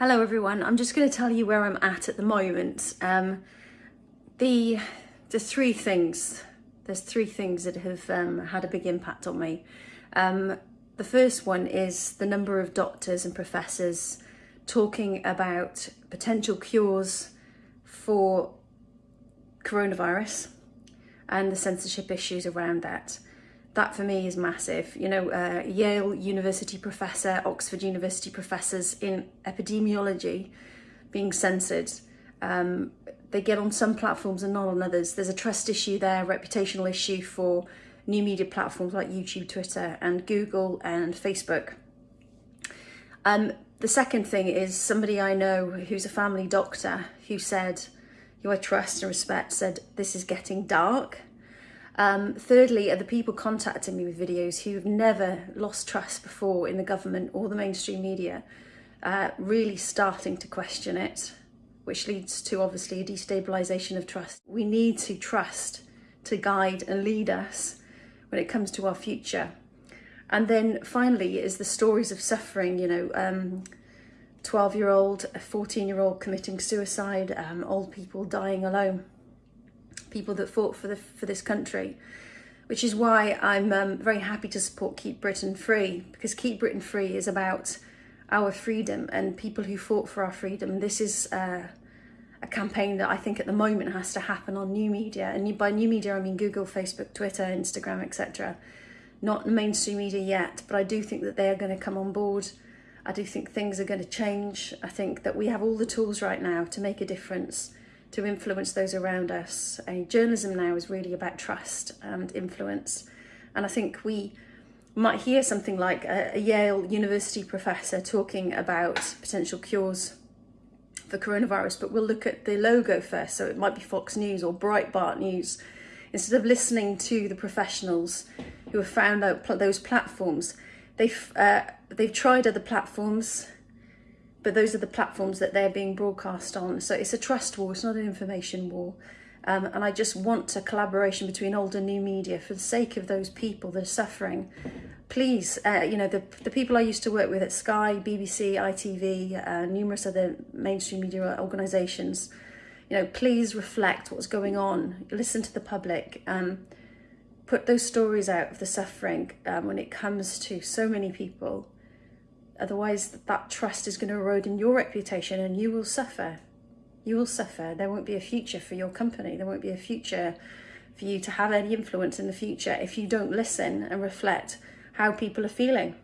Hello everyone, I'm just going to tell you where I'm at at the moment. Um, the, the three things, there's three things that have um, had a big impact on me. Um, the first one is the number of doctors and professors talking about potential cures for coronavirus and the censorship issues around that that for me is massive. You know, uh, Yale University professor, Oxford University professors in epidemiology being censored. Um, they get on some platforms and not on others. There's a trust issue there, reputational issue for new media platforms like YouTube, Twitter and Google and Facebook. Um, the second thing is somebody I know who's a family doctor who said, who I trust and respect, said, this is getting dark um, thirdly, are the people contacting me with videos who've never lost trust before in the government or the mainstream media, uh, really starting to question it, which leads to obviously a destabilisation of trust. We need to trust to guide and lead us when it comes to our future. And then finally is the stories of suffering, you know, um, 12 year old, a 14 year old committing suicide, um, old people dying alone people that fought for the for this country, which is why I'm um, very happy to support Keep Britain Free because Keep Britain Free is about our freedom and people who fought for our freedom. This is uh, a campaign that I think at the moment has to happen on new media, and by new media I mean Google, Facebook, Twitter, Instagram, etc. Not mainstream media yet, but I do think that they are going to come on board. I do think things are going to change. I think that we have all the tools right now to make a difference to influence those around us. And journalism now is really about trust and influence. And I think we might hear something like a, a Yale University professor talking about potential cures for coronavirus, but we'll look at the logo first. So it might be Fox News or Breitbart News. Instead of listening to the professionals who have found out pl those platforms, they've, uh, they've tried other platforms, but those are the platforms that they're being broadcast on. So it's a trust war, it's not an information war. Um, and I just want a collaboration between old and new media for the sake of those people that are suffering. Please, uh, you know, the, the people I used to work with at Sky, BBC, ITV, uh, numerous other mainstream media organisations, you know, please reflect what's going on, listen to the public, um, put those stories out of the suffering um, when it comes to so many people Otherwise, that trust is going to erode in your reputation and you will suffer. You will suffer. There won't be a future for your company. There won't be a future for you to have any influence in the future if you don't listen and reflect how people are feeling.